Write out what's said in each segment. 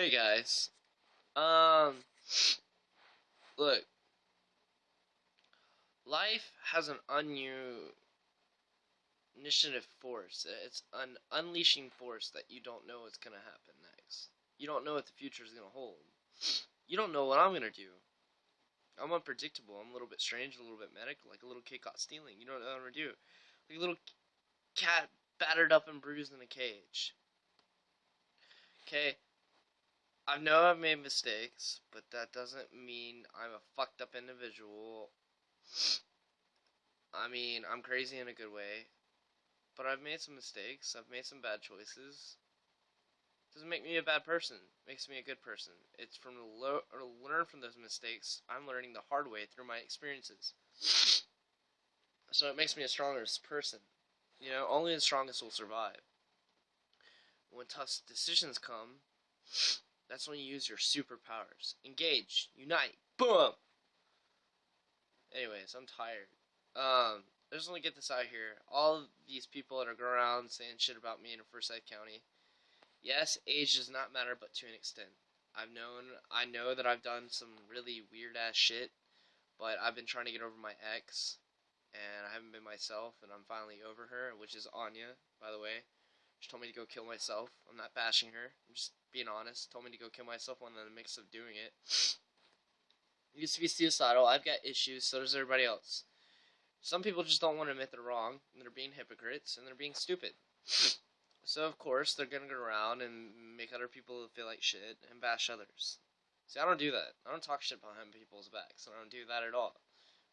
Hey guys. Um look. Life has an unu initiative force. It's an unleashing force that you don't know what's gonna happen next. You don't know what the future is gonna hold. You don't know what I'm gonna do. I'm unpredictable. I'm a little bit strange, a little bit medic, like a little kid caught stealing. You don't know what I'm gonna do. Like a little cat battered up and bruised in a cage. Okay, I know I've made mistakes, but that doesn't mean I'm a fucked up individual. I mean, I'm crazy in a good way, but I've made some mistakes. I've made some bad choices. Doesn't make me a bad person. Makes me a good person. It's from the lo- learn from those mistakes. I'm learning the hard way through my experiences. So it makes me a stronger person. You know, only the strongest will survive. When tough decisions come, that's when you use your superpowers. Engage, unite, boom. Anyways, I'm tired. Um, I just want to get this out here. All these people that are going around saying shit about me in Forsyth County. Yes, age does not matter, but to an extent. I've known, I know that I've done some really weird ass shit, but I've been trying to get over my ex, and I haven't been myself, and I'm finally over her, which is Anya, by the way. She told me to go kill myself. I'm not bashing her. I'm just being honest. Told me to go kill myself when in the mix of doing it. Used to be suicidal. I've got issues. So does everybody else. Some people just don't want to admit they're wrong. And they're being hypocrites. And they're being stupid. So, of course, they're going to go around and make other people feel like shit and bash others. See, I don't do that. I don't talk shit behind people's backs. I don't do that at all.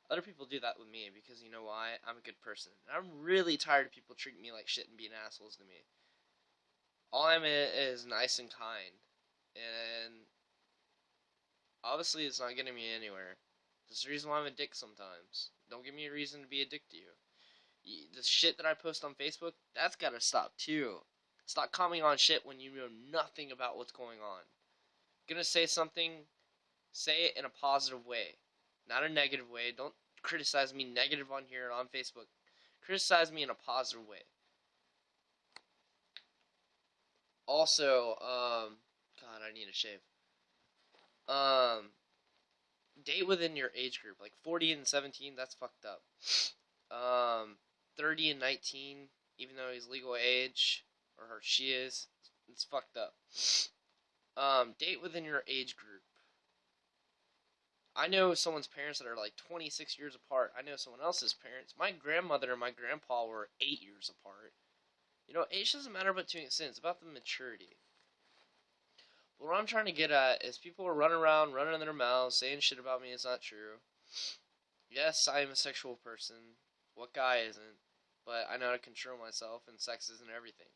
Other people do that with me because you know why? I'm a good person. I'm really tired of people treating me like shit and being assholes to me all I'm is nice and kind, and obviously it's not getting me anywhere. That's the reason why I'm a dick sometimes. Don't give me a reason to be a dick to you. The shit that I post on Facebook, that's gotta stop too. Stop commenting on shit when you know nothing about what's going on. Gonna say something, say it in a positive way, not a negative way. Don't criticize me negative on here on Facebook. Criticize me in a positive way also, um, God, I need a shave. Um, date within your age group, like 40 and 17, that's fucked up. Um, 30 and 19, even though he's legal age, or her, she is, it's fucked up. Um, date within your age group. I know someone's parents that are like 26 years apart. I know someone else's parents. My grandmother and my grandpa were 8 years apart. You know, age doesn't matter about to an extent. It's about the maturity. But what I'm trying to get at is people are running around, running their mouths, saying shit about me. It's not true. Yes, I am a sexual person. What guy isn't? But I know how to control myself, and sex isn't everything.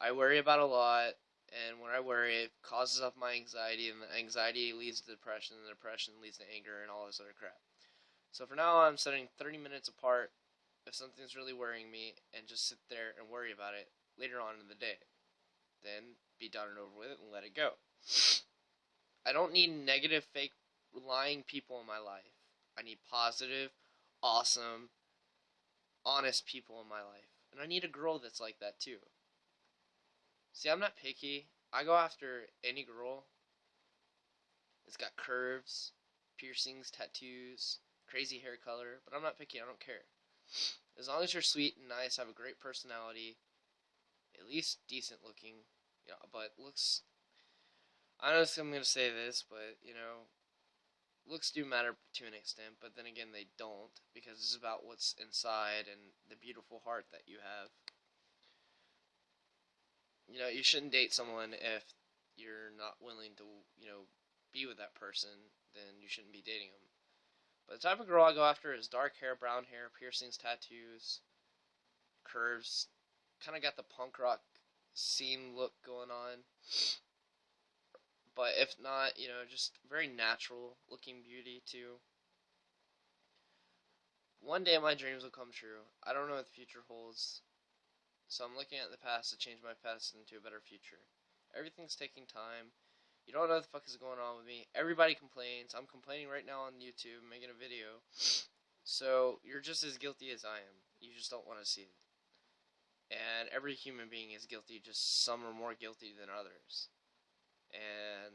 I worry about a lot, and when I worry, it causes up my anxiety, and the anxiety leads to depression, and the depression leads to anger, and all this other crap. So for now, I'm setting 30 minutes apart if something's really worrying me and just sit there and worry about it later on in the day. Then be done and over with it and let it go. I don't need negative, fake, lying people in my life. I need positive, awesome, honest people in my life. And I need a girl that's like that too. See, I'm not picky. I go after any girl. It's got curves, piercings, tattoos, crazy hair color, but I'm not picky. I don't care. As long as you're sweet and nice, have a great personality, at least decent looking, yeah, but looks. I don't know if I'm gonna say this, but you know, looks do matter to an extent, but then again, they don't because it's about what's inside and the beautiful heart that you have. You know, you shouldn't date someone if you're not willing to, you know, be with that person. Then you shouldn't be dating them. But the type of girl I go after is dark hair, brown hair, piercings, tattoos, curves. Kind of got the punk rock scene look going on. But if not, you know, just very natural looking beauty too. One day my dreams will come true. I don't know what the future holds. So I'm looking at the past to change my past into a better future. Everything's taking time. You don't know what the fuck is going on with me. Everybody complains. I'm complaining right now on YouTube, making a video. So you're just as guilty as I am. You just don't want to see it. And every human being is guilty, just some are more guilty than others. And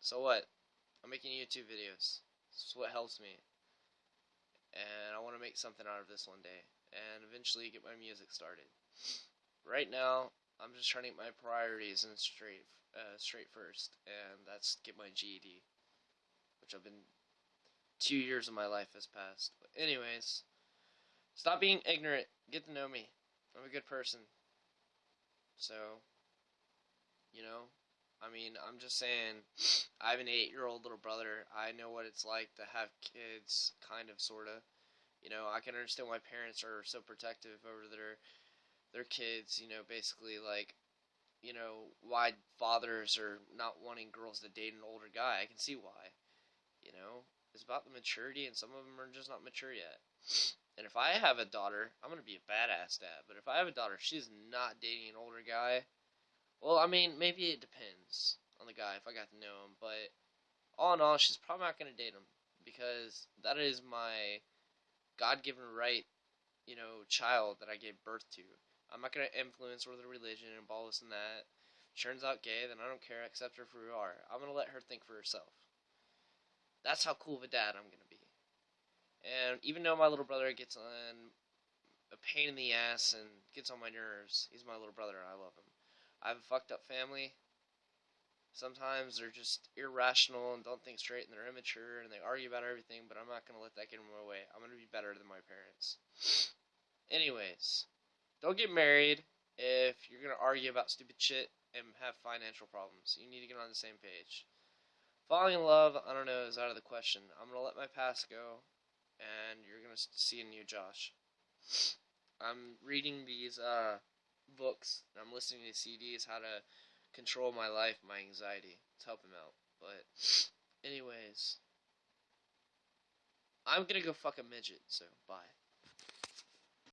So what? I'm making YouTube videos. This is what helps me. And I want to make something out of this one day. And eventually get my music started. Right now, I'm just trying to get my priorities in straight, uh, straight first. And that's get my GED. Which I've been... Two years of my life has passed. But anyways, stop being ignorant. Get to know me. I'm a good person. So, you know, I mean, I'm just saying, I have an eight year old little brother. I know what it's like to have kids, kind of, sort of. You know, I can understand why parents are so protective over their their kids. You know, basically like, you know, why fathers are not wanting girls to date an older guy. I can see why. You know, it's about the maturity, and some of them are just not mature yet. And if I have a daughter, I'm gonna be a badass dad. But if I have a daughter, she's not dating an older guy. Well, I mean, maybe it depends on the guy if I got to know him. But all in all, she's probably not gonna date him because that is my God-given right, you know, child that I gave birth to. I'm not gonna influence her with religion and all this and that. Turns out gay, then I don't care. Accept her for who you are. I'm gonna let her think for herself. That's how cool of a dad I'm gonna be. And even though my little brother gets on a pain in the ass and gets on my nerves, he's my little brother and I love him. I have a fucked up family. Sometimes they're just irrational and don't think straight and they're immature and they argue about everything, but I'm not going to let that get in my way. I'm going to be better than my parents. Anyways, don't get married if you're going to argue about stupid shit and have financial problems. You need to get on the same page. Falling in love, I don't know, is out of the question. I'm going to let my past go and you're gonna see a new Josh. I'm reading these uh, books I'm listening to CDs how to control my life, my anxiety. It's helping out. But, anyways, I'm gonna go fuck a midget. So bye.